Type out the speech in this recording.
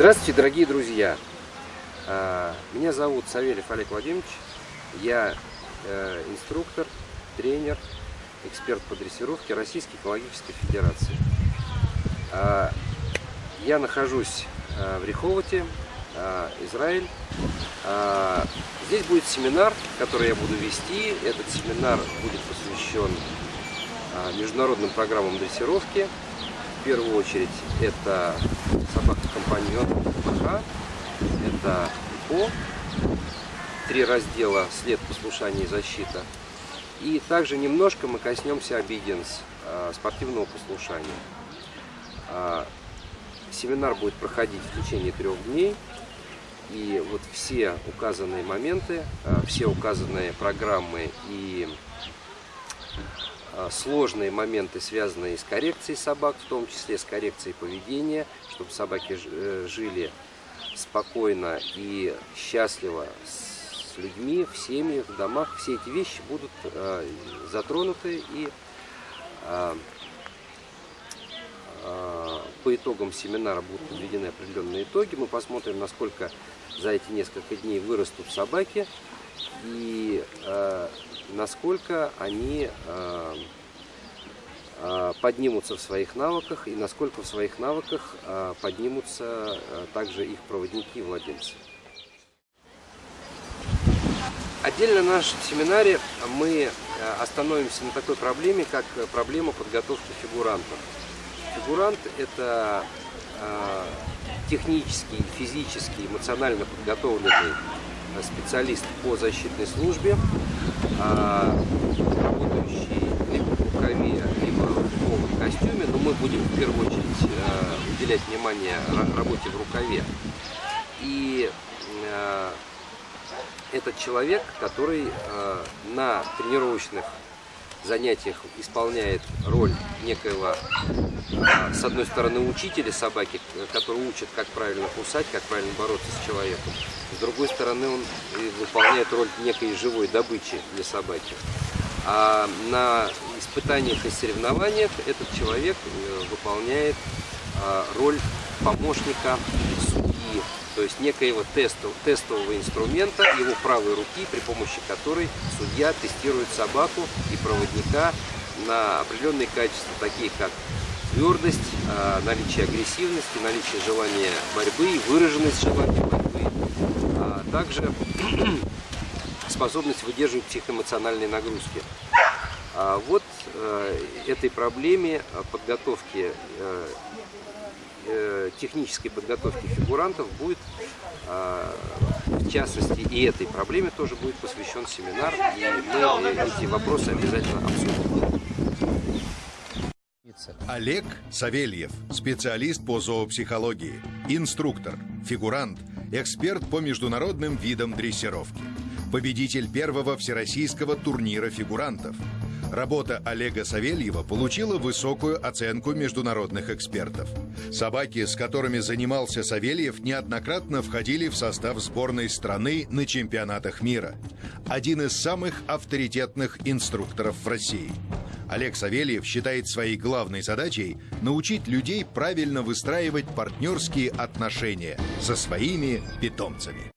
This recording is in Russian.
Здравствуйте, дорогие друзья! А, меня зовут Савельев Олег Владимирович. Я э, инструктор, тренер, эксперт по дрессировке Российской экологической федерации. А, я нахожусь э, в Риховоте, э, Израиль. А, здесь будет семинар, который я буду вести. Этот семинар будет посвящен международным программам дрессировки. В первую очередь это собака-компаньон ПХ, это ИПО, три раздела «След, послушание и защита». И также немножко мы коснемся обиденс, спортивного послушания. А, семинар будет проходить в течение трех дней. И вот все указанные моменты, а, все указанные программы и а, сложные моменты, связанные с коррекцией собак, в том числе с коррекцией поведения, чтобы собаки э, жили спокойно и счастливо с людьми, в семьях, в домах. Все эти вещи будут э, затронуты и э, по итогам семинара будут подведены определенные итоги. Мы посмотрим, насколько за эти несколько дней вырастут собаки и насколько они э, э, поднимутся в своих навыках и насколько в своих навыках э, поднимутся также их проводники и владельцы. Отдельно в нашем семинаре мы остановимся на такой проблеме, как проблема подготовки фигурантов. Фигурант – это технический, физический, эмоционально подготовленный специалист по защитной службе, а, работающий либо в рукаве, либо в костюме, но мы будем в первую очередь а, уделять внимание работе в рукаве. И а, этот человек, который на тренировочных занятиях исполняет роль некоего, с одной стороны, учителя собаки, который учит, как правильно кусать, как правильно бороться с человеком. С другой стороны, он выполняет роль некой живой добычи для собаки. А на испытаниях и соревнованиях этот человек э, выполняет роль помощника то есть некоего тестов, тестового инструмента его правой руки, при помощи которой судья тестирует собаку и проводника на определенные качества, такие как твердость, а, наличие агрессивности, наличие желания борьбы, выраженность желания борьбы, а также способность выдерживать психоэмоциональные нагрузки. А вот э, этой проблеме подготовки э, Э, технической подготовки фигурантов будет, а, в частности, и этой проблеме тоже будет посвящен семинар, и мы эти вопросы обязательно обсудим. Олег Савельев, специалист по зоопсихологии, инструктор, фигурант, эксперт по международным видам дрессировки, победитель первого всероссийского турнира фигурантов – Работа Олега Савельева получила высокую оценку международных экспертов. Собаки, с которыми занимался Савельев, неоднократно входили в состав сборной страны на чемпионатах мира. Один из самых авторитетных инструкторов в России. Олег Савельев считает своей главной задачей научить людей правильно выстраивать партнерские отношения со своими питомцами.